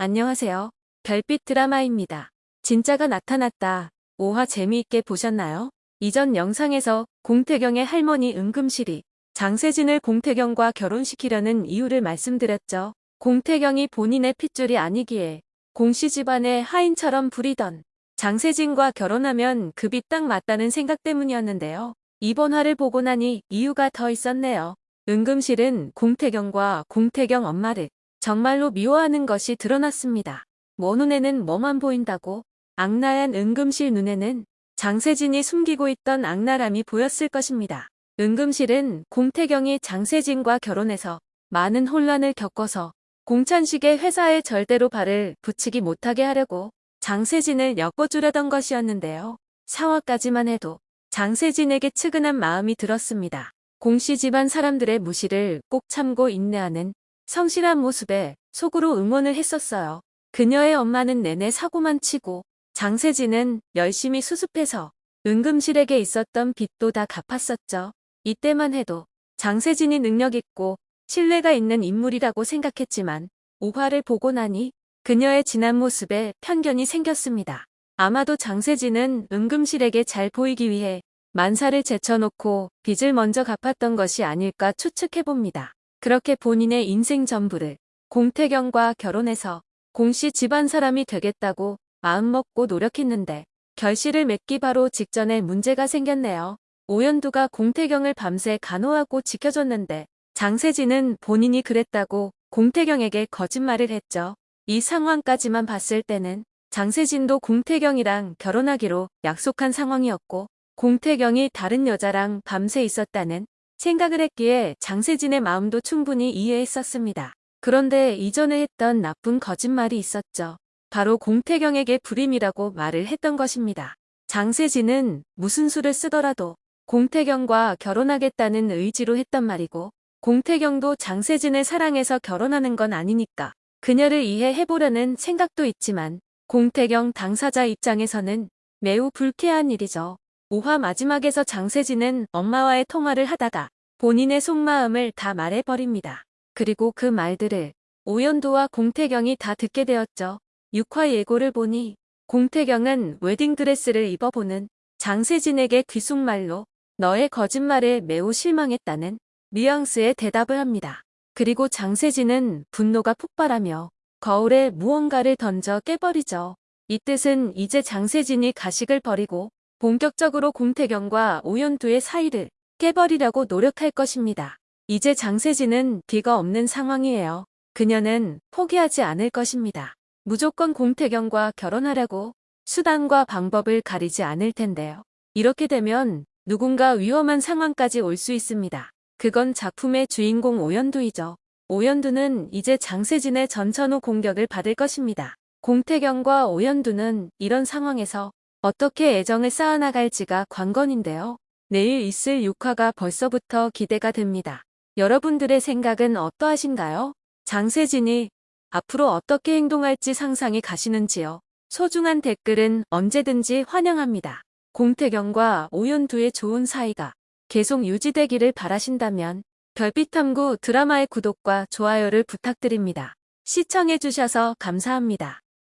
안녕하세요. 별빛 드라마입니다. 진짜가 나타났다. 5화 재미있게 보셨나요? 이전 영상에서 공태경의 할머니 은금실이 장세진을 공태경과 결혼시키려는 이유를 말씀드렸죠. 공태경이 본인의 핏줄이 아니기에 공씨 집안의 하인처럼 부리던 장세진과 결혼하면 급이 딱 맞다는 생각 때문이었는데요. 이번 화를 보고 나니 이유가 더 있었네요. 은금실은 공태경과 공태경 엄마를 정말로 미워하는 것이 드러났습니다. 뭐 눈에는 뭐만 보인다고 악랄한 은금실 눈에는 장세진이 숨기고 있던 악랄함이 보였을 것입니다. 은금실은 공태경이 장세진과 결혼해서 많은 혼란을 겪어서 공찬식의 회사에 절대로 발을 붙이기 못하게 하려고 장세진을 엮어주려던 것이었는데요. 상화까지만 해도 장세진에게 측은한 마음이 들었습니다. 공씨 집안 사람들의 무시를 꼭 참고 인내하는 성실한 모습에 속으로 응원을 했었어요. 그녀의 엄마는 내내 사고만 치고 장세진은 열심히 수습해서 은금실에게 있었던 빚도 다 갚았었죠. 이때만 해도 장세진이 능력있고 신뢰가 있는 인물이라고 생각했지만 오화를 보고 나니 그녀의 진한 모습에 편견이 생겼습니다. 아마도 장세진은 은금실에게 잘 보이기 위해 만사를 제쳐놓고 빚을 먼저 갚았던 것이 아닐까 추측해봅니다. 그렇게 본인의 인생 전부를 공태경과 결혼해서 공씨 집안 사람이 되겠다고 마음먹고 노력했는데 결실을 맺기 바로 직전에 문제가 생겼네요. 오연두가 공태경을 밤새 간호하고 지켜줬는데 장세진은 본인이 그랬다고 공태경에게 거짓말을 했죠. 이 상황까지만 봤을 때는 장세진도 공태경이랑 결혼하기로 약속한 상황이었고 공태경이 다른 여자랑 밤새 있었다는 생각을 했기에 장세진의 마음도 충분히 이해했었습니다. 그런데 이전에 했던 나쁜 거짓말이 있었죠. 바로 공태경에게 불임이라고 말을 했던 것입니다. 장세진은 무슨 수를 쓰더라도 공태경과 결혼하겠다는 의지로 했단 말이고 공태경도 장세진을 사랑해서 결혼하는 건 아니니까 그녀를 이해해보려는 생각도 있지만 공태경 당사자 입장에서는 매우 불쾌한 일이죠. 5화 마지막에서 장세진은 엄마와의 통화를 하다가 본인의 속마음을 다 말해버립니다. 그리고 그 말들을 오연도와 공태경이 다 듣게 되었죠. 6화 예고를 보니 공태경은 웨딩드레스를 입어보는 장세진에게 귓속말로 너의 거짓말에 매우 실망했다는 뉘앙스의 대답을 합니다. 그리고 장세진은 분노가 폭발하며 거울에 무언가를 던져 깨버리죠. 이 뜻은 이제 장세진이 가식을 버리고 본격적으로 공태경과 오연두의 사이를 깨버리려고 노력할 것입니다. 이제 장세진은 뒤가 없는 상황이에요. 그녀는 포기하지 않을 것입니다. 무조건 공태경과 결혼하려고 수단과 방법을 가리지 않을 텐데요. 이렇게 되면 누군가 위험한 상황까지 올 수 있습니다. 그건 작품의 주인공 오연두이죠. 오연두는 이제 장세진의 전천후 공격을 받을 것입니다. 공태경과 오연두는 이런 상황에서 어떻게 애정을 쌓아나갈지가 관건인데요. 내일 있을 6화가 벌써부터 기대가 됩니다. 여러분들의 생각은 어떠하신가요? 장세진이 앞으로 어떻게 행동할지 상상이 가시는지요. 소중한 댓글은 언제든지 환영합니다. 공태경과 오연두의 좋은 사이가 계속 유지되기를 바라신다면 별빛탐구 드라마의 구독과 좋아요를 부탁드립니다. 시청해주셔서 감사합니다.